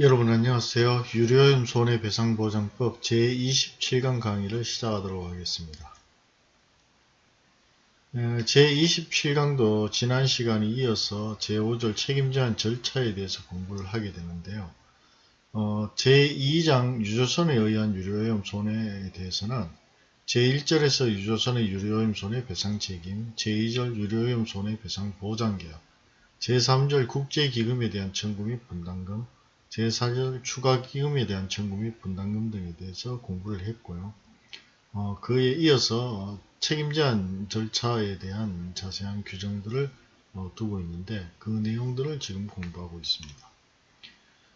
여러분 안녕하세요. 유료염 손해배상보장법 제27강 강의를 시작하도록 하겠습니다. 제27강도 지난 시간에 이어서 제5절 책임제한 절차에 대해서 공부를 하게 되는데요. 어, 제2장 유조선에 의한 유료염 손해에 대해서는 제1절에서 유조선의 유료염 손해배상 책임, 제2절 유료염 손해배상 보장계약, 제3절 국제기금에 대한 청구 및 분담금, 제4절 추가기금에 대한 청구 및 분담금 등에 대해서 공부를 했고요. 어, 그에 이어서 책임제한 절차에 대한 자세한 규정들을 어, 두고 있는데 그 내용들을 지금 공부하고 있습니다.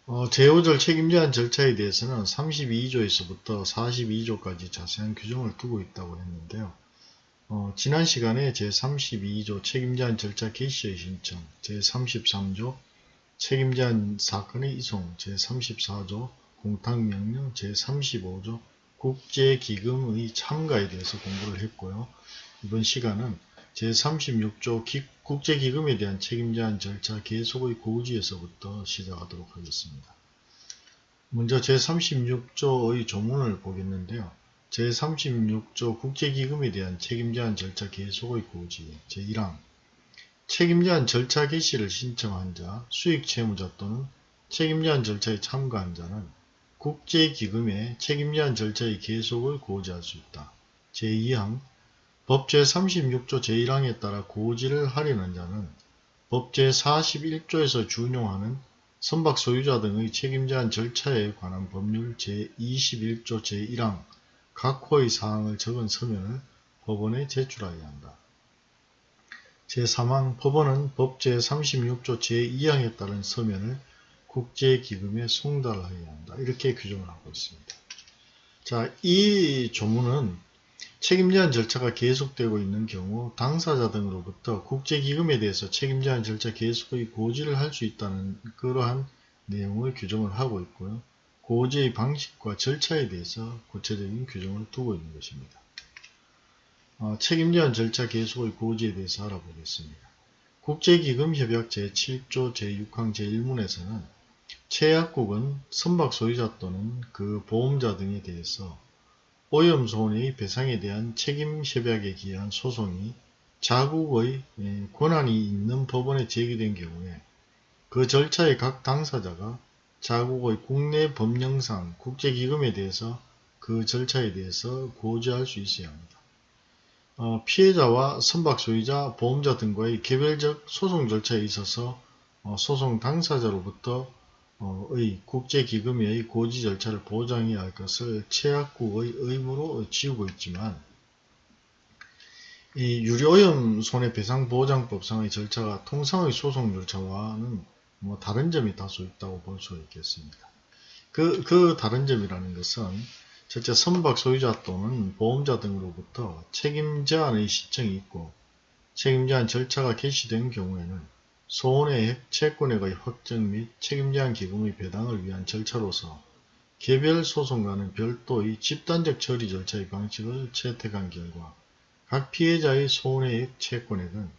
어, 제5절 책임제한 절차에 대해서는 32조에서부터 42조까지 자세한 규정을 두고 있다고 했는데요. 어, 지난 시간에 제32조 책임제한 절차 개시의 신청, 제33조 책임제한 사건의 이송 제34조 공탁명령 제35조 국제기금의 참가에 대해서 공부를 했고요. 이번 시간은 제36조 국제기금에 대한 책임제한 절차 계속의 고지에서부터 시작하도록 하겠습니다. 먼저 제36조의 조문을 보겠는데요. 제36조 국제기금에 대한 책임제한 절차 계속의 고지 제1항 책임제한 절차 개시를 신청한 자, 수익채무자 또는 책임제한 절차에 참가한 자는 국제기금의 책임제한 절차의 계속을 고지할 수 있다. 제2항 법 제36조 제1항에 따라 고지를 하려는 자는 법 제41조에서 준용하는 선박 소유자 등의 책임제한 절차에 관한 법률 제21조 제1항 각 호의 사항을 적은 서면을 법원에 제출하여야 한다. 제3항 법원은 법 제 36조 제2항에 따른 서면을 국제기금에 송달하여야 한다. 이렇게 규정을 하고 있습니다. 자, 이 조문은 책임 제한 절차가 계속되고 있는 경우 당사자 등으로부터 국제기금에 대해서 책임 제한 절차 계속의 고지를 할 수 있다는 그러한 내용을 규정을 하고 있고요. 고지의 방식과 절차에 대해서 구체적인 규정을 두고 있는 것입니다. 어, 책임제한 절차 계속의 고지에 대해서 알아보겠습니다. 국제기금협약 제7조 제6항 제1문에서는 최약국은 선박 소유자 또는 그 보험자 등에 대해서 오염 손해의 배상에 대한 책임협약에 기한 소송이 자국의 예, 권한이 있는 법원에 제기된 경우에 그 절차의 각 당사자가 자국의 국내 법령상 국제기금에 대해서 그 절차에 대해서 고지할 수 있어야 합니다. 어, 피해자와 선박 소유자, 보험자 등과의 개별적 소송 절차에 있어서 어, 소송 당사자로부터 어, 의 국제기금의 고지 절차를 보장해야 할 것을 최악국의 의무로 지우고 있지만 이 유료오염 손해배상보장법상의 절차가 통상의 소송 절차와는 뭐 다른 점이 다소 있다고 볼 수 있겠습니다. 그, 그 다른 점이라는 것은 첫째 선박 소유자 또는 보험자 등으로부터 책임 제한의 신청이 있고 책임 제한 절차가 개시된 경우에는 소원의 채권액의 확정 및 책임 제한 기금의 배당을 위한 절차로서 개별 소송과는 별도의 집단적 처리 절차의 방식을 채택한 결과 각 피해자의 소원의 채권액은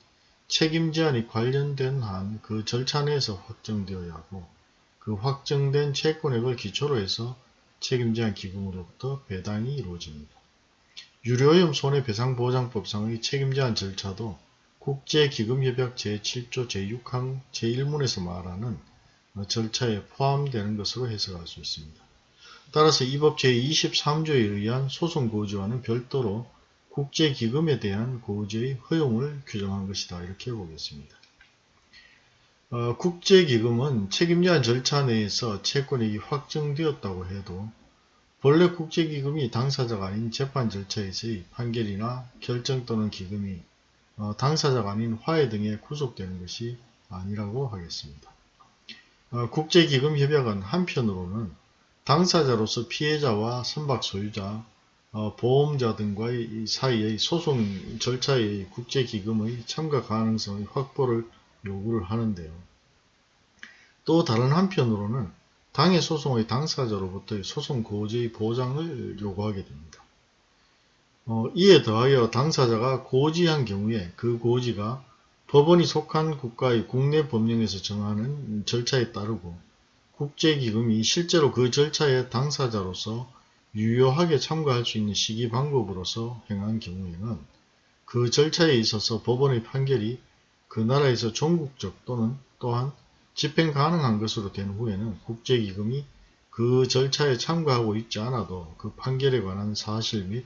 책임 제한이 관련된 한 그 절차 내에서 확정되어야 하고 그 확정된 채권액을 기초로 해서 책임제한 기금으로부터 배당이 이루어집니다. 유료염 손해배상보장법상의 책임제한 절차도 국제기금협약 제7조 제6항 제1문에서 말하는 절차에 포함되는 것으로 해석할 수 있습니다. 따라서 이 법 제23조에 의한 소송 고지와는 별도로 국제기금에 대한 고지의 허용을 규정한 것이다. 이렇게 보겠습니다. 어, 국제기금은 책임제한 절차 내에서 채권액이 확정되었다고 해도 본래 국제기금이 당사자가 아닌 재판 절차에서의 판결이나 결정 또는 기금이 어, 당사자가 아닌 화해 등에 구속되는 것이 아니라고 하겠습니다. 어, 국제기금협약은 한편으로는 당사자로서 피해자와 선박 소유자, 어, 보험자 등과의 사이의 소송 절차의 국제기금의 참가 가능성의 확보를 요구를 하는데요. 또 다른 한편으로는 당해 소송의 당사자로부터의 소송 고지의 보장을 요구하게 됩니다. 어, 이에 더하여 당사자가 고지한 경우에 그 고지가 법원이 속한 국가의 국내 법령에서 정하는 절차에 따르고 국제기금이 실제로 그 절차의 당사자로서 유효하게 참가할 수 있는 시기 방법으로서 행한 경우에는 그 절차에 있어서 법원의 판결이 그 나라에서 종국적 또는 또한 집행 가능한 것으로 된 후에는 국제기금이 그 절차에 참가하고 있지 않아도 그 판결에 관한 사실 및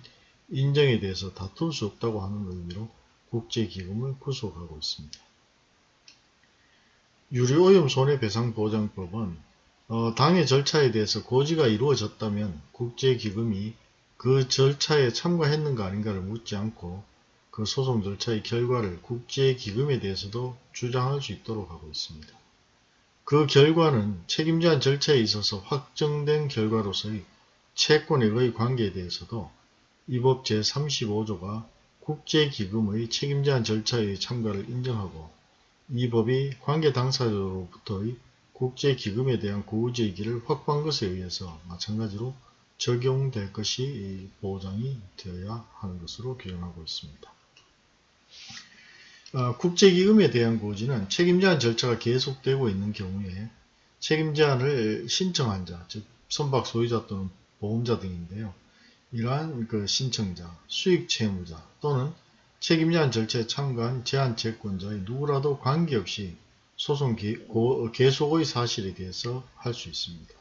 인정에 대해서 다툴 수 없다고 하는 의미로 국제기금을 구속하고 있습니다. 유리오염 손해배상보장법은 어, 당의 절차에 대해서 고지가 이루어졌다면 국제기금이 그 절차에 참가했는가 아닌가를 묻지 않고 그 소송 절차의 결과를 국제기금에 대해서도 주장할 수 있도록 하고 있습니다. 그 결과는 책임자한 절차에 있어서 확정된 결과로서의 채권액의 관계에 대해서도 이 법 제35조가 국제기금의 책임자한 절차의 참가를 인정하고 이 법이 관계 당사자로부터의 국제기금에 대한 고의제기를 확보한 것에 의해서 마찬가지로 적용될 것이 보장이 되어야 하는 것으로 규정하고 있습니다. 어, 국제기금에 대한 고지는 책임제한 절차가 계속되고 있는 경우에 책임제한을 신청한 자, 즉 선박 소유자 또는 보험자 등인데요. 이러한 그 신청자, 수익 채무자 또는 책임제한 절차에 참가한 제한 채권자의 누구라도 관계없이 소송 계속의 사실에 대해서 할 수 있습니다.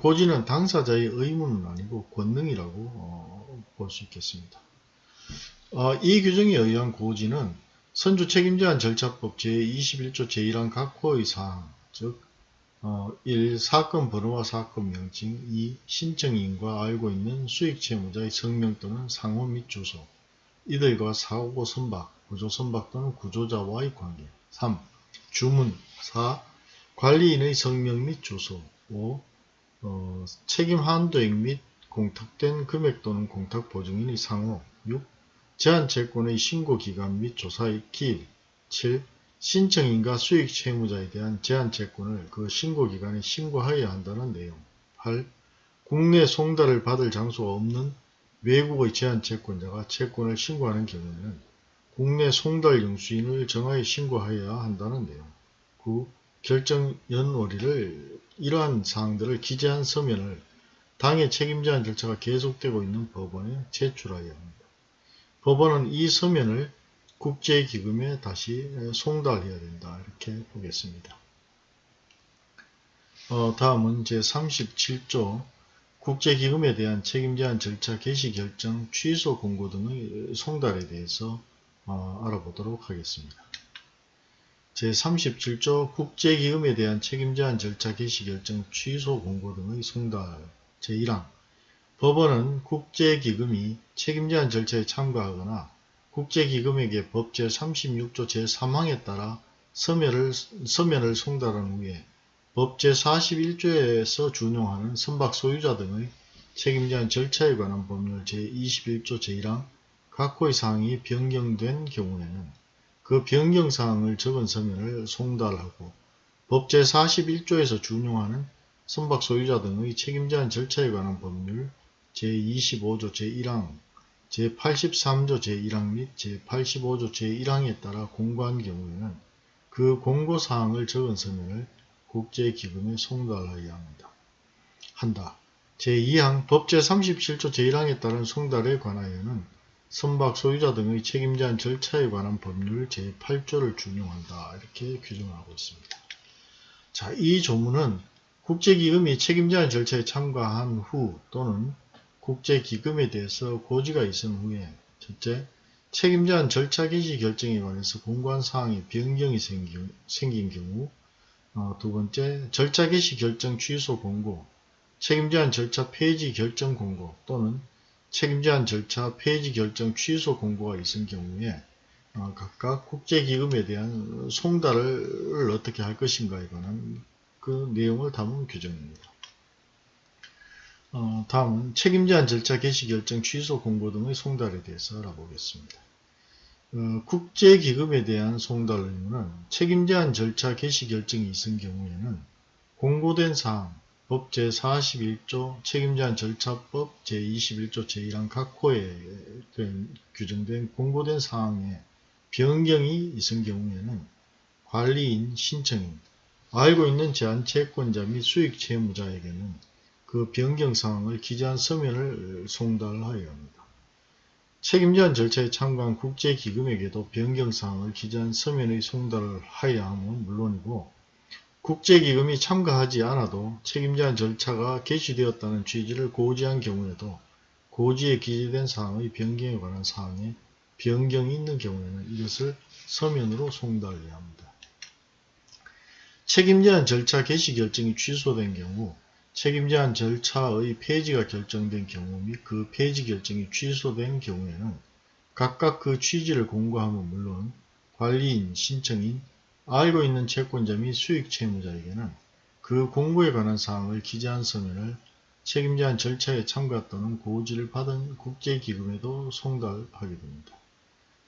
고지는 당사자의 의무는 아니고 권능이라고 어, 볼수 있겠습니다. 어, 이 규정에 의한 고지는 선주 책임제한 절차법 제21조 제1항 각호의 사항, 즉 어, 1. 사건 번호와 사건 명칭 2. 신청인과 알고 있는 수익채무자의 성명 또는 상호 및 주소 이들과 사고 선박, 구조 선박 또는 구조자와의 관계 3. 주문 4. 관리인의 성명 및 주소 5. 어, 책임 한도액 및 공탁된 금액 또는 공탁 보증인의 상호 6. 제한채권의 신고기간 및 조사의 기일 7. 신청인과 수익 채무자에 대한 제한채권을 그 신고기간에 신고하여야 한다는 내용 8. 국내 송달을 받을 장소가 없는 외국의 제한채권자가 채권을 신고하는 경우에는 국내 송달 영수인을 정하여 신고하여야 한다는 내용 9. 결정 연월일을 이러한 사항들을 기재한 서면을 당의 책임제한 절차가 계속되고 있는 법원에 제출하여야 합니다. 법원은 이 서면을 국제기금에 다시 송달해야 된다 이렇게 보겠습니다. 어, 다음은 제37조 국제기금에 대한 책임제한 절차 개시 결정, 취소 공고 등의 송달에 대해서 어, 알아보도록 하겠습니다. 제37조 국제기금에 대한 책임제한 절차 개시 결정, 취소 공고 등의 송달 제1항 법원은 국제기금이 책임제한 절차에 참가하거나 국제기금에게 법 제36조 제3항에 따라 서면을, 서면을 송달한 후에 법 제41조에서 준용하는 선박 소유자 등의 책임자한 절차에 관한 법률 제21조 제1항 각호의 사항이 변경된 경우에는 그 변경사항을 적은 서면을 송달하고 법 제41조에서 준용하는 선박 소유자 등의 책임자한 절차에 관한 법률 제25조 제1항, 제83조 제1항 및 제85조 제1항에 따라 공고한 경우에는 그 공고사항을 적은 서면을 국제기금에 송달하여야 합니다. 한다. 제2항 법 제 37조 제1항에 따른 송달에 관하여는 선박 소유자 등의 책임자한 절차에 관한 법률 제8조를 준용한다. 이렇게 규정하고 있습니다. 자, 이 조문은 국제기금이 책임자한 절차에 참가한 후 또는 국제기금에 대해서 고지가 있은 후에 첫째, 책임자한 절차 개시 결정에 관해서 공고한 사항에 변경이 생긴, 경우 어, 두 번째, 절차 개시 결정 취소 공고, 책임자한 절차 폐지 결정 공고 또는 책임자한 절차 폐지 결정 취소 공고가 있은 경우에 어, 각각 국제기금에 대한 송달을 어떻게 할 것인가에 관한 그 내용을 담은 규정입니다. 어, 다음은 책임제한 절차 개시 결정 취소 공고 등의 송달에 대해서 알아보겠습니다. 어, 국제기금에 대한 송달 의무는 책임제한 절차 개시 결정이 있은 경우에는 공고된 사항, 법 제41조 책임제한 절차법 제21조 제1항 각 호에 규정된 공고된 사항에 변경이 있은 경우에는 관리인, 신청인, 알고 있는 제한 채권자 및 수익 채무자에게는 그 변경 사항을 기재한 서면을 송달하여야 합니다. 책임 제한 절차에 참가한 국제기금에게도 변경 사항을 기재한 서면의 송달을 하여야 함은 물론이고 국제기금이 참가하지 않아도 책임 제한 절차가 개시되었다는 취지를 고지한 경우에도 고지에 기재된 사항의 변경에 관한 사항에 변경이 있는 경우에는 이것을 서면으로 송달해야 합니다. 책임 제한 절차 개시 결정이 취소된 경우 책임 제한 절차의 폐지가 결정된 경우 및 그 폐지 결정이 취소된 경우에는 각각 그 취지를 공고함은 물론 관리인, 신청인, 알고 있는 채권자 및 수익 채무자에게는 그 공고에 관한 사항을 기재한 서면을 책임 제한 절차에 참가 또는 고지를 받은 국제기금에도 송달하게 됩니다.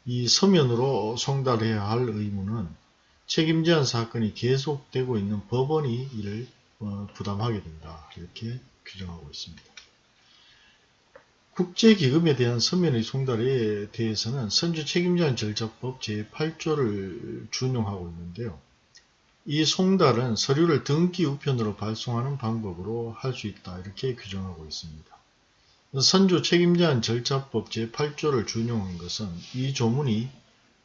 이 서면으로 송달해야 할 의무는 책임 제한 사건이 계속되고 있는 법원이 이를 어, 부담하게 된다. 이렇게 규정하고 있습니다. 국제기금에 대한 서면의 송달에 대해서는 선주 책임제한 절차법 제8조를 준용하고 있는데요. 이 송달은 서류를 등기 우편으로 발송하는 방법으로 할 수 있다. 이렇게 규정하고 있습니다. 선주 책임제한 절차법 제8조를 준용한 것은 이 조문이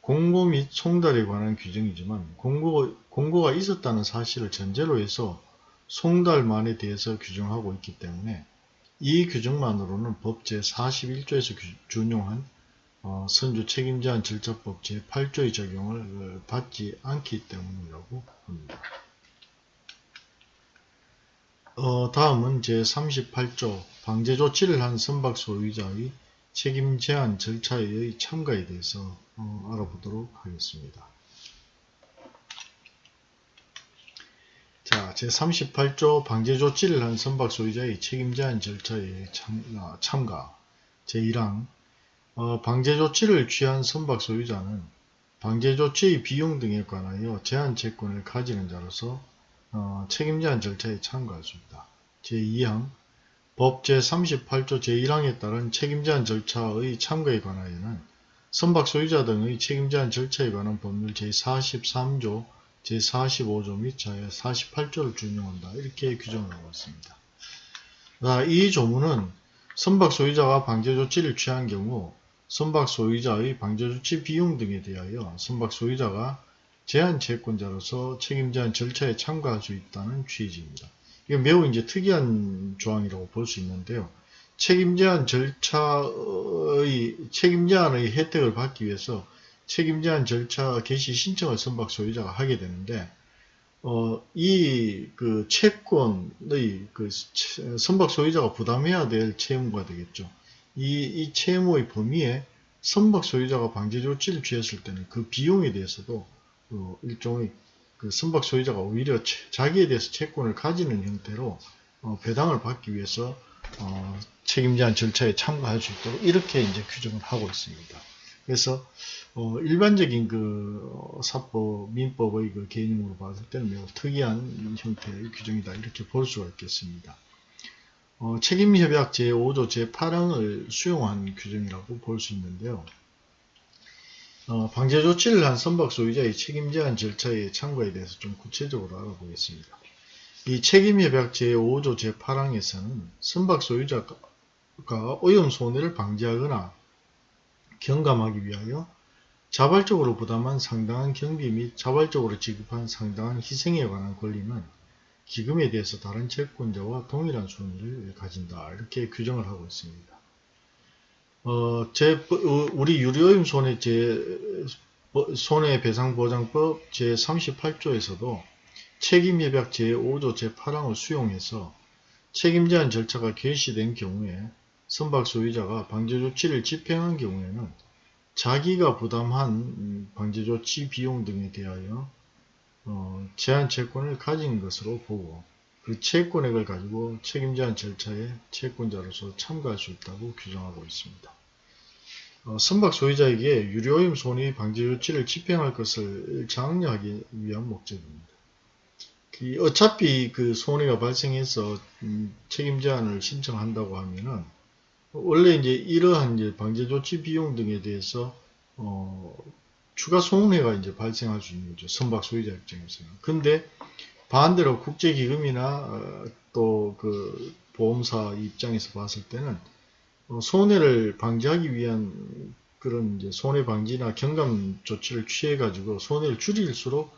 공고 및 송달에 관한 규정이지만 공고, 공고가 있었다는 사실을 전제로 해서 송달만에 대해서 규정하고 있기 때문에 이 규정만으로는 법 제41조에서 준용한 어, 선주 책임제한 절차법 제8조의 적용을 어, 받지 않기 때문이라고 합니다. 어, 다음은 제38조 방제 조치를 한 선박 소유자의 책임 제한 절차의 참가에 대해서 어, 알아보도록 하겠습니다. 자, 제38조 방제 조치를 한 선박 소유자의 책임 제한 절차에 참, 아, 참가. 제1항. 어, 방제 조치를 취한 선박 소유자는 방제 조치의 비용 등에 관하여 제한 채권을 가지는 자로서 어, 책임 제한 절차에 참가할 수 있다. 제2항. 법 제38조 제1항에 따른 책임 제한 절차의 참가에 관하여는 선박 소유자 등의 책임 제한 절차에 관한 법률 제43조 제45조 및 제48조를 준용한다. 이렇게 규정을 하고 있습니다. 이 조문은 선박 소유자가 방제 조치를 취한 경우 선박 소유자의 방제 조치 비용 등에 대하여 선박 소유자가 제한 채권자로서 책임 제한 절차에 참가할 수 있다는 취지입니다. 이게 매우 이제 특이한 조항이라고 볼 수 있는데요. 책임 제한 절차의 책임 제한의 혜택을 받기 위해서 책임 제한 절차 개시 신청을 선박 소유자가 하게 되는데 어, 이 그 채권의 그 선박 소유자가 부담해야 될 채무가 되겠죠. 이, 이 채무의 범위에 선박 소유자가 방제 조치를 취했을 때는 그 비용에 대해서도 어, 일종의 그 선박 소유자가 오히려 자기에 대해서 채권을 가지는 형태로 어, 배당을 받기 위해서 어, 책임 제한 절차에 참가할 수 있도록 이렇게 이제 규정을 하고 있습니다. 그래서 어, 일반적인 그 어, 사법, 민법의 그 개념으로 봤을 때는 매우 특이한 형태의 규정이다 이렇게 볼 수가 있겠습니다. 어, 책임협약 제5조 제8항을 수용한 규정이라고 볼 수 있는데요. 어, 방제 조치를 한 선박 소유자의 책임 제한 절차의 참가에 대해서 좀 구체적으로 알아보겠습니다. 이 책임협약 제5조 제8항에서는 선박 소유자가 오염 손해를 방지하거나 경감하기 위하여 자발적으로 부담한 상당한 경비 및 자발적으로 지급한 상당한 희생에 관한 권리는 기금에 대해서 다른 채권자와 동일한 손해를 가진다. 이렇게 규정을 하고 있습니다. 어, 제, 어, 우리 유료임 손해 제, 손해배상보장법 제38조에서도 책임예약 제5조 제8항을 수용해서 책임제한 절차가 개시된 경우에 선박 소유자가 방제조치를 집행한 경우에는 자기가 부담한 방제조치 비용 등에 대하여 어, 제한 채권을 가진 것으로 보고 그 채권액을 가지고 책임 제한 절차에 채권자로서 참가할 수 있다고 규정하고 있습니다. 어, 선박 소유자에게 유료임 손해 방지 조치를 집행할 것을 장려하기 위한 목적입니다. 그 어차피 그 손해가 발생해서 음, 책임 제한을 신청한다고 하면은 원래 이제 이러한 이제 방제 조치 비용 등에 대해서 어, 추가 손해가 이제 발생할 수 있는 거죠. 선박 소유자 입장에서는. 근데 반대로 국제기금이나 어, 또그 보험사 입장에서 봤을 때는 어, 손해를 방지하기 위한 그런 이제 손해 방지나 경감 조치를 취해 가지고 손해를 줄일수록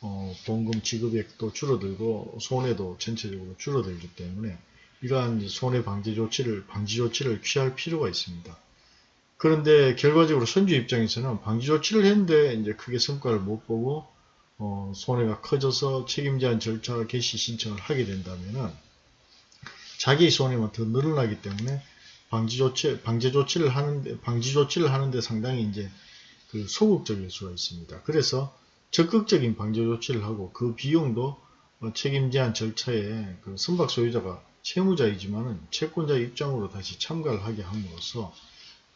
어, 보험금 지급액도 줄어들고 손해도 전체적으로 줄어들기 때문에 이러한 손해 방지 조치를 방지 조치를 취할 필요가 있습니다. 그런데 결과적으로 선주 입장에서는 방지 조치를 했는데 이제 크게 성과를 못 보고 어, 손해가 커져서 책임 제한 절차 개시 신청을 하게 된다면은 자기의 손해만 더 늘어나기 때문에 방지 조치 방제 조치를 하는데 방지 조치를 하는데 상당히 이제 그 소극적일 수가 있습니다. 그래서 적극적인 방제 조치를 하고 그 비용도 어, 책임 제한 절차에 그 선박 소유자가 채무자이지만은 채권자 입장으로 다시 참가를 하게 함으로써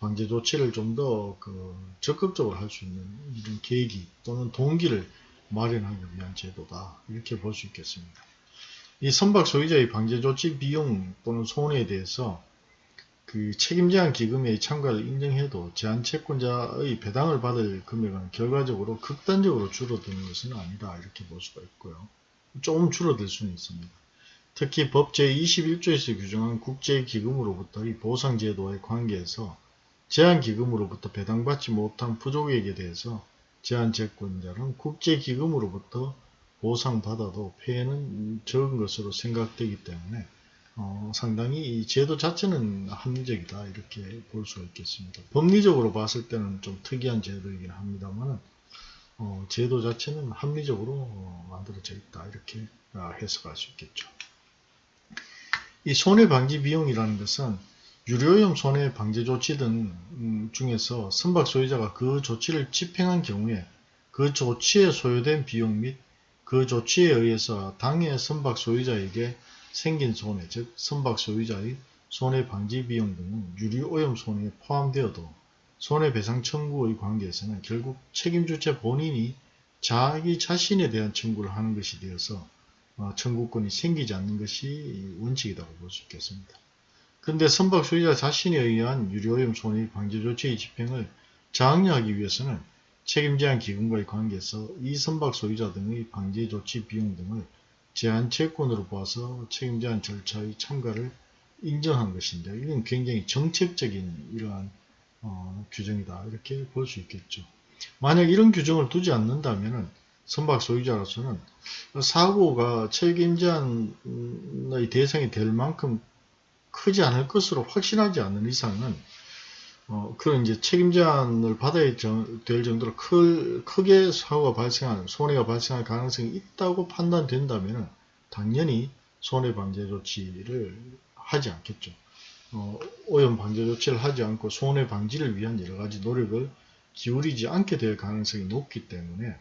방제 조치를 좀 더 그 적극적으로 할 수 있는 이런 계기 또는 동기를 마련하기 위한 제도다 이렇게 볼 수 있겠습니다. 이 선박 소유자의 방제 조치 비용 또는 손해에 대해서 그 책임 제한 기금의 참가를 인정해도 제한 채권자의 배당을 받을 금액은 결과적으로 극단적으로 줄어드는 것은 아니다 이렇게 볼 수가 있고요. 조금 줄어들 수는 있습니다. 특히 법 제21조에서 규정한 국제기금으로부터 의 보상제도의 관계에서 제한기금으로부터 배당받지 못한 부족액에 대해서 제한채권자는 국제기금으로부터 보상받아도 폐해는 적은 것으로 생각되기 때문에 어, 상당히 이 제도 자체는 합리적이다 이렇게 볼수 있겠습니다. 법리적으로 봤을 때는 좀 특이한 제도이긴 합니다만 어, 제도 자체는 합리적으로 어, 만들어져 있다 이렇게 아, 해석할 수 있겠죠. 이 손해방지 비용이라는 것은 유료염 손해방지 조치 등 음, 중에서 선박 소유자가 그 조치를 집행한 경우에 그 조치에 소요된 비용 및 그 조치에 의해서 당해 선박 소유자에게 생긴 손해, 즉 선박 소유자의 손해방지 비용 등은 유류오염 손해에 포함되어도 손해배상 청구의 관계에서는 결국 책임주체 본인이 자기 자신에 대한 청구를 하는 것이 되어서 어, 청구권이 생기지 않는 것이 원칙이라고 볼 수 있겠습니다. 그런데 선박 소유자 자신에 의한 유료오염 손해 방지 조치의 집행을 장려하기 위해서는 책임제한 기금과의 관계에서 이 선박 소유자 등의 방지 조치 비용 등을 제한 채권으로 봐서 책임제한 절차의 참가를 인정한 것인데 이건 굉장히 정책적인 이러한 어, 규정이다 이렇게 볼 수 있겠죠. 만약 이런 규정을 두지 않는다면 선박 소유자로서는 사고가 책임제한의 대상이 될 만큼 크지 않을 것으로 확신하지 않는 이상은 어, 그런 이제 책임 제한을 받아야 될 정도로 클, 크게 사고가 발생한, 손해가 발생할 가능성이 있다고 판단된다면 당연히 손해 방제 조치를 하지 않겠죠. 어, 오염 방제 조치를 하지 않고 손해 방지를 위한 여러 가지 노력을 기울이지 않게 될 가능성이 높기 때문에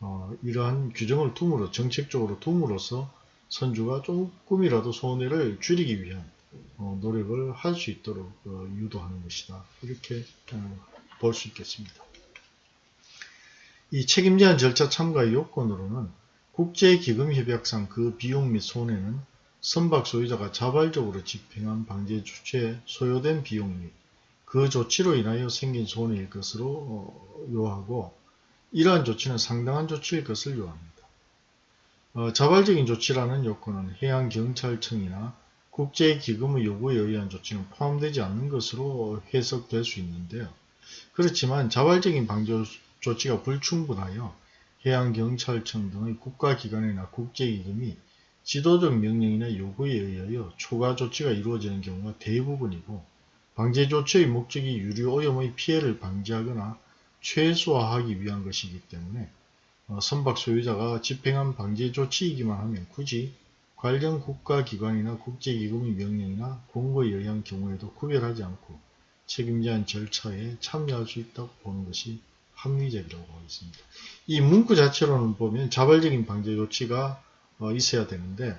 어, 이러한 규정을 둠으로 정책적으로 둠으로써 선주가 조금이라도 손해를 줄이기 위한 어, 노력을 할 수 있도록 어, 유도하는 것이다. 이렇게 어, 볼수 있겠습니다. 이 책임 제한 절차 참가의 요건으로는 국제기금협약상 그 비용 및 손해는 선박 소유자가 자발적으로 집행한 방제 조치에 소요된 비용 및 그 조치로 인하여 생긴 손해일 것으로 요하고 이러한 조치는 상당한 조치일 것을 요합니다. 어, 자발적인 조치라는 요건은 해양경찰청이나 국제기금의 요구에 의한 조치는 포함되지 않는 것으로 해석될 수 있는데요. 그렇지만 자발적인 방조 조치가 불충분하여 해양경찰청 등의 국가기관이나 국제기금이 지도적 명령이나 요구에 의하여 초과 조치가 이루어지는 경우가 대부분이고 방제 조치의 목적이 유류 오염의 피해를 방지하거나 최소화하기 위한 것이기 때문에 어, 선박 소유자가 집행한 방제 조치이기만 하면 굳이 관련 국가기관이나 국제기금의 명령이나 공고에 의한 경우에도 구별하지 않고 책임제한 절차에 참여할 수 있다고 보는 것이 합리적이라고 하겠습니다. 이 문구 자체로는 보면 자발적인 방제 조치가 어, 있어야 되는데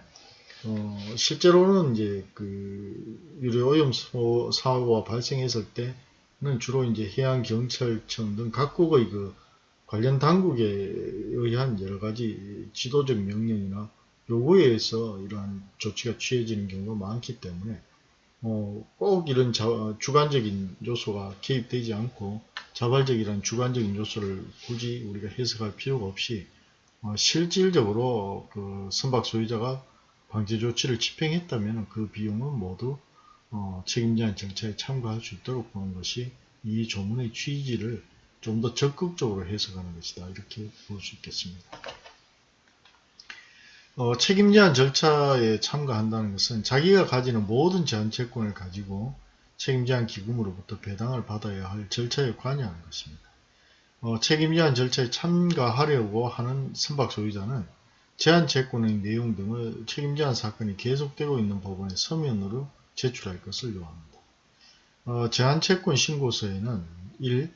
어, 실제로는 이제 그 유료 오염 사고가 발생했을 때 는 주로 이제 해양 경찰청 등 각국의 그 관련 당국에 의한 여러 가지 지도적 명령이나 요거에 의해서 이러한 조치가 취해지는 경우가 많기 때문에 어, 꼭 이런 자, 주관적인 요소가 개입되지 않고 자발적이라는 주관적인 요소를 굳이 우리가 해석할 필요가 없이 어, 실질적으로 그 선박 소유자가 방제 조치를 집행했다면 그 비용은 모두 어, 책임제한 절차에 참가할 수 있도록 보는 것이 이 조문의 취지를 좀 더 적극적으로 해석하는 것이다. 이렇게 볼 수 있겠습니다. 어, 책임제한 절차에 참가한다는 것은 자기가 가지는 모든 제한채권을 가지고 책임제한 기금으로부터 배당을 받아야 할 절차에 관여하는 것입니다. 어, 책임제한 절차에 참가하려고 하는 선박 소유자는 제한채권의 내용 등을 책임제한 사건이 계속되고 있는 법원에 서면으로 제출할 것을 요합니다. 어, 제한채권 신고서에는 1.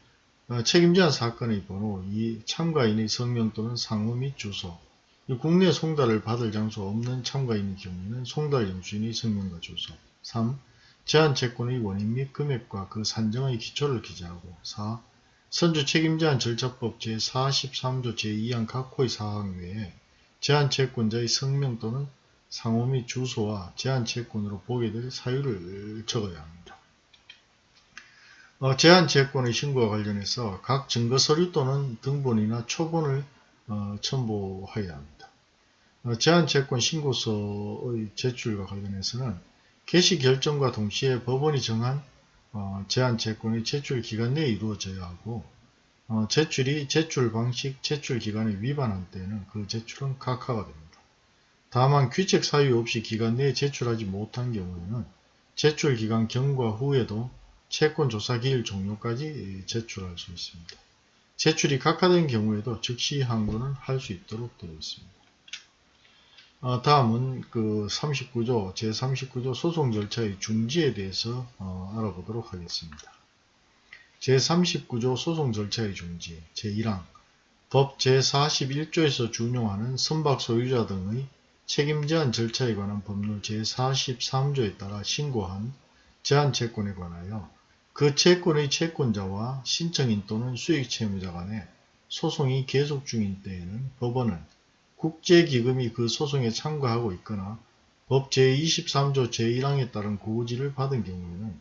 어, 책임제한 사건의 번호 2. 참가인의 성명 또는 상호 및 주소 국내 송달을 받을 장소 없는 참가인의 경우에는 송달 영수인의 성명과 주소 3. 제한채권의 원인 및 금액과 그 산정의 기초를 기재하고 4. 선주 책임제한 절차법 제43조 제2항 각 호의 사항 외에 제한채권자의 성명 또는 상호 및 주소와 제한채권으로 보게 될 사유를 적어야 합니다. 어, 제한채권의 신고와 관련해서 각 증거서류 또는 등본이나 초본을 어, 첨부해야 합니다. 어, 제한채권 신고서의 제출과 관련해서는 개시 결정과 동시에 법원이 정한 어, 제한채권의 제출 기간 내에 이루어져야 하고 어, 제출이 제출 방식, 제출 기간에 위반한 때에는 그 제출은 각하가 됩니다. 다만 규칙 사유 없이 기간 내에 제출하지 못한 경우에는 제출 기간 경과 후에도 채권 조사 기일 종료까지 제출할 수 있습니다. 제출이 각하된 경우에도 즉시 항고는 할 수 있도록 되어 있습니다. 어, 다음은 그 39조 제39조 소송 절차의 중지에 대해서 어, 알아보도록 하겠습니다. 제39조 소송 절차의 중지 제1항 법 제41조에서 준용하는 선박 소유자 등의 책임 제한 절차에 관한 법률 제43조에 따라 신고한 제한 채권에 관하여 그 채권의 채권자와 신청인 또는 수익 채무자 간에 소송이 계속 중인 때에는 법원은 국제기금이 그 소송에 참가하고 있거나 법 제23조 제1항에 따른 고지를 받은 경우에는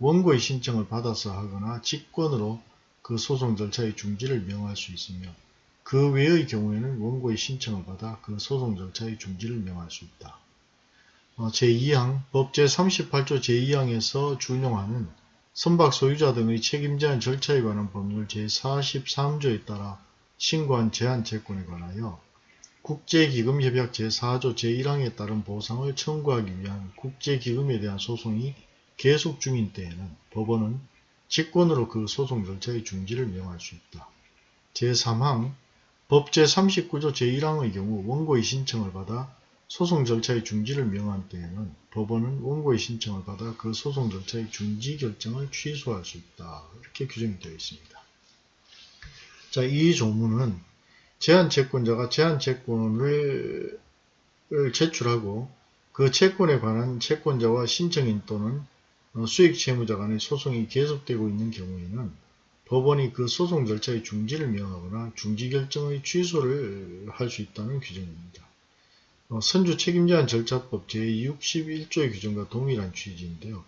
원고의 신청을 받아서 하거나 직권으로 그 소송 절차의 중지를 명할 수 있으며 그 외의 경우에는 원고의 신청을 받아 그 소송 절차의 중지를 명할 수 있다. 어, 제2항 법 제38조 제2항에서 준용하는 선박 소유자 등의 책임 제한 절차에 관한 법률 제43조에 따라 신고한 제한 채권에 관하여 국제기금협약 제4조 제1항에 따른 보상을 청구하기 위한 국제기금에 대한 소송이 계속 중인 때에는 법원은 직권으로 그 소송 절차의 중지를 명할 수 있다. 제3항 법 제39조 제1항의 경우 원고의 신청을 받아 소송 절차의 중지를 명한 때에는 법원은 원고의 신청을 받아 그 소송 절차의 중지 결정을 취소할 수 있다. 이렇게 규정이 되어 있습니다. 자, 이 조문은 제한 채권자가 제한 채권을 제출하고 그 채권에 관한 채권자와 신청인 또는 어, 수익 채무자 간의 소송이 계속되고 있는 경우에는 법원이 그 소송 절차의 중지를 명하거나 중지 결정의 취소를 할 수 있다는 규정입니다. 어, 선주 책임제한 절차법 제61조의 규정과 동일한 취지인데요.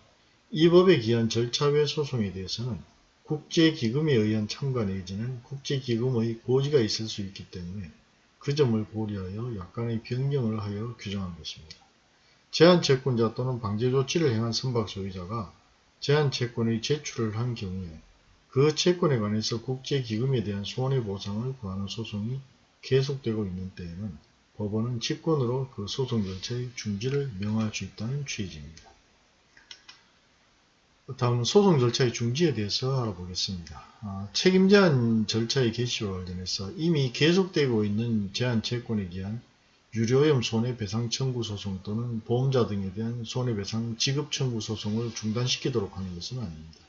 이 법에 기한 절차 외 소송에 대해서는 국제기금에 의한 참가 내지는 국제기금의 고지가 있을 수 있기 때문에 그 점을 고려하여 약간의 변경을 하여 규정한 것입니다. 제한 채권자 또는 방제 조치를 행한 선박 소유자가 제한 채권의 제출을 한 경우에 그 채권에 관해서 국제기금에 대한 손해보상을 구하는 소송이 계속되고 있는 때에는 법원은 직권으로 그 소송 절차의 중지를 명할 수 있다는 취지입니다. 다음은 소송 절차의 중지에 대해서 알아보겠습니다. 아, 책임 제한 절차의 개시와 관련해서 이미 계속되고 있는 제한 채권에 기한 유료오염 손해배상 청구 소송 또는 보험자 등에 대한 손해배상 지급 청구 소송을 중단시키도록 하는 것은 아닙니다.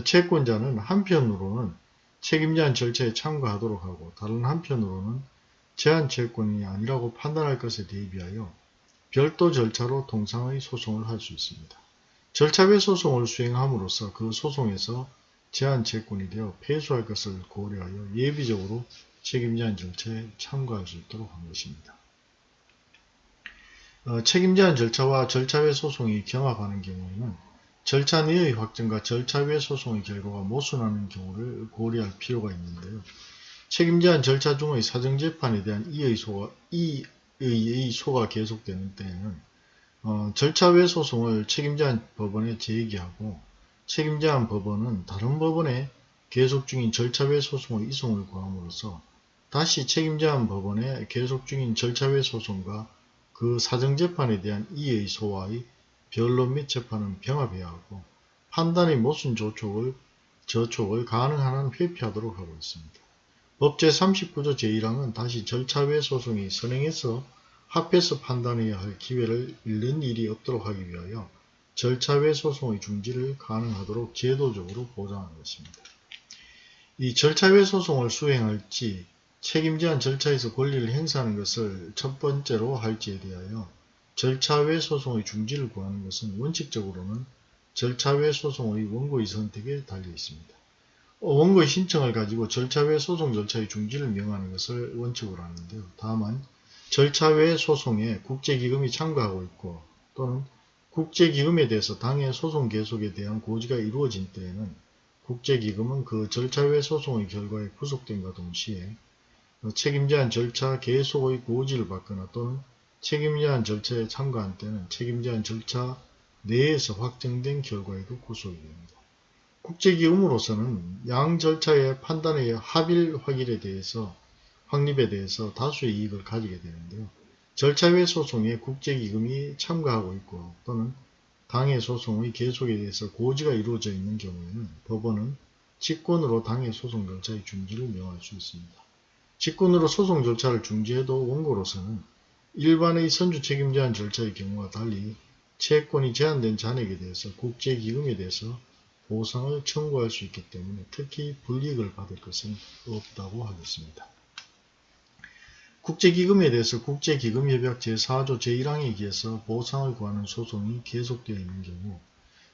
채권자는 한편으로는 책임제한 절차에 참가하도록 하고 다른 한편으로는 제한 채권이 아니라고 판단할 것에 대비하여 별도 절차로 통상의 소송을 할 수 있습니다. 절차외 소송을 수행함으로써 그 소송에서 제한 채권이 되어 패소할 것을 고려하여 예비적으로 책임제한 절차에 참가할 수 있도록 한 것입니다. 어, 책임제한 절차와 절차 외 소송이 경합하는 경우에는 절차 내의 확정과 절차 외 소송의 결과가 모순하는 경우를 고려할 필요가 있는데요. 책임 제한 절차 중의 사정재판에 대한 이의 소가, 이의 소가 계속되는 때에는 어, 절차 외 소송을 책임 제한 법원에 제기하고 책임 제한 법원은 다른 법원에 계속 중인 절차 외 소송의 이송을 구함으로써 다시 책임 제한 법원에 계속 중인 절차 외 소송과 그 사정재판에 대한 이의 소와의 및 재판은 병합해야 하고 판단의 모순 조촉을 저촉을 가능한 한 회피하도록 하고 있습니다. 법 제 39조 제1항은 다시 절차 외 소송이 선행해서 합해서 판단해야 할 기회를 잃는 일이 없도록 하기 위하여 절차 외 소송의 중지를 가능하도록 제도적으로 보장하는 것입니다. 이 절차 외 소송을 수행할지 책임 제한 절차에서 권리를 행사하는 것을 첫 번째로 할지에 대하여 절차 외 소송의 중지를 구하는 것은 원칙적으로는 절차 외 소송의 원고의 선택에 달려 있습니다. 원고의 신청을 가지고 절차 외 소송 절차의 중지를 명하는 것을 원칙으로 하는데요. 다만 절차 외 소송에 국제기금이 참가하고 있고 또는 국제기금에 대해서 당의 소송 계속에 대한 고지가 이루어진 때에는 국제기금은 그 절차 외 소송의 결과에 구속됨과 동시에 책임제한 절차 계속의 고지를 받거나 또는 책임제한 절차에 참가한 때는 책임제한 절차 내에서 확정된 결과에도 구속이 됩니다. 국제기금으로서는 양 절차의 판단의 합일 확일에 대해서 확립에 대해서 다수의 이익을 가지게 되는데요. 절차 외 소송에 국제기금이 참가하고 있고 또는 당해 소송의 계속에 대해서 고지가 이루어져 있는 경우에는 법원은 직권으로 당해 소송 절차의 중지를 명할 수 있습니다. 직권으로 소송 절차를 중지해도 원고로서는 일반의 선주 책임 제한 절차의 경우와 달리 채권이 제한된 잔액에 대해서 국제기금에 대해서 보상을 청구할 수 있기 때문에 특히 불이익을 받을 것은 없다고 하겠습니다. 국제기금에 대해서 국제기금협약 제4조 제1항에 의해서 보상을 구하는 소송이 계속되어 있는 경우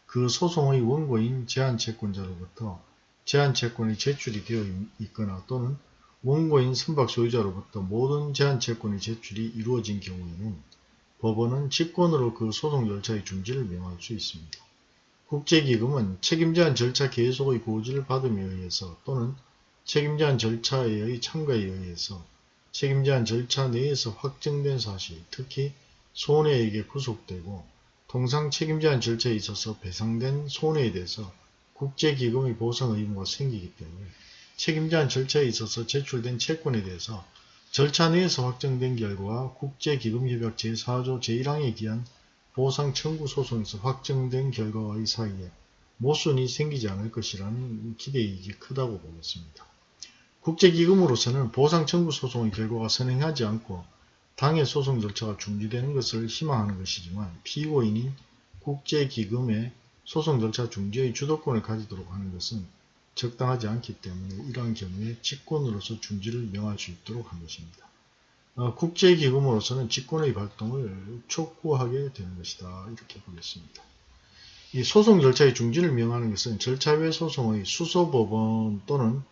그 소송의 원고인 제한채권자로부터 제한채권이 제출이 되어 있거나 또는 원고인 선박 소유자로부터 모든 제한 채권의 제출이 이루어진 경우에는 법원은 직권으로 그 소송 절차의 중지를 명할 수 있습니다. 국제기금은 책임제한 절차 계속의 고지를 받음에 의해서 또는 책임제한 절차의 참가에 의해서 책임제한 절차 내에서 확정된 사실, 특히 손해에게 구속되고 통상 책임제한 절차에 있어서 배상된 손해에 대해서 국제기금의 보상 의무가 생기기 때문에 책임제한 절차에 있어서 제출된 채권에 대해서 절차 내에서 확정된 결과 국제기금협약 제4조 제1항에 기한 보상 청구 소송에서 확정된 결과와의 사이에 모순이 생기지 않을 것이라는 기대이익이 크다고 보겠습니다. 국제기금으로서는 보상 청구 소송의 결과가 선행하지 않고 당해 소송 절차가 중지되는 것을 희망하는 것이지만 피고인인 국제기금의 소송 절차 중지의 주도권을 가지도록 하는 것은 적당하지 않기 때문에 이러한 경우에 직권으로서 중지를 명할 수 있도록 한 것입니다. 어, 국제기금으로서는 직권의 발동을 촉구하게 되는 것이다. 이렇게 보겠습니다. 이 소송 절차의 중지를 명하는 것은 절차 외 소송의 수소법원 또는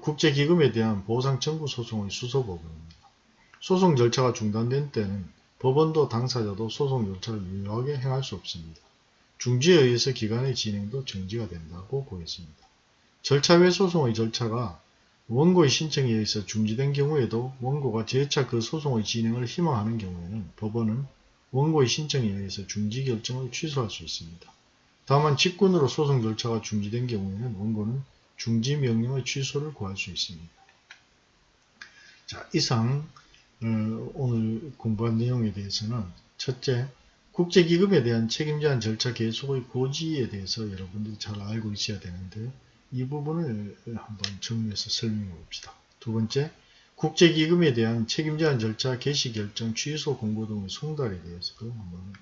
국제기금에 대한 보상 청구 소송의 수소법원입니다. 소송 절차가 중단된 때는 법원도 당사자도 소송 절차를 유효하게 행할 수 없습니다. 중지에 의해서 기간의 진행도 정지가 된다고 보겠습니다. 절차 외 소송의 절차가 원고의 신청에 의해서 중지된 경우에도 원고가 재차 그 소송의 진행을 희망하는 경우에는 법원은 원고의 신청에 의해서 중지 결정을 취소할 수 있습니다. 다만 직권으로 소송 절차가 중지된 경우에는 원고는 중지 명령의 취소를 구할 수 있습니다. 자, 이상 어, 오늘 공부한 내용에 대해서는 첫째, 국제기금에 대한 책임제한 절차 계속의 고지에 대해서 여러분들이 잘 알고 있어야 되는데 이 부분을 한번 정리해서 설명해 봅시다. 두 번째, 국제기금에 대한 책임 제한 절차 개시 결정 취소 공고 등의 송달에 대해서도 한번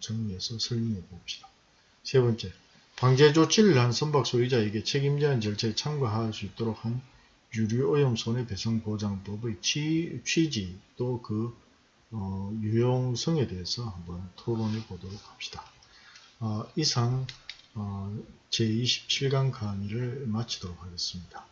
정리해서 설명해 봅시다. 세 번째, 방제 조치를 한 선박 소유자에게 책임 제한 절차에 참가할 수 있도록 한 유류오염 손해배상보장법의 취, 취지 또그 어, 유용성에 대해서 한번 토론해 보도록 합시다. 어, 이상 어, 제27강 강의를 마치도록 하겠습니다.